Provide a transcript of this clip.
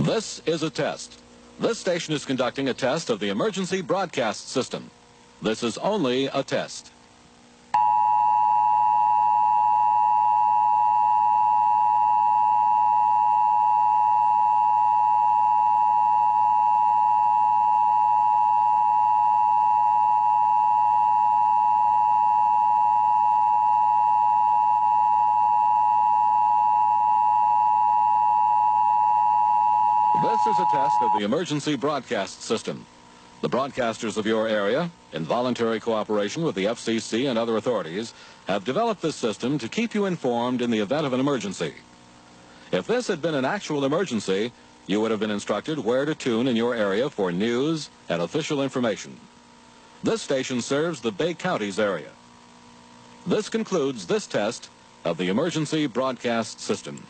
This is a test. This station is conducting a test of the emergency broadcast system. This is only a test. This is a test of the emergency broadcast system. The broadcasters of your area, in voluntary cooperation with the FCC and other authorities, have developed this system to keep you informed in the event of an emergency. If this had been an actual emergency, you would have been instructed where to tune in your area for news and official information. This station serves the Bay Counties area. This concludes this test of the emergency broadcast system.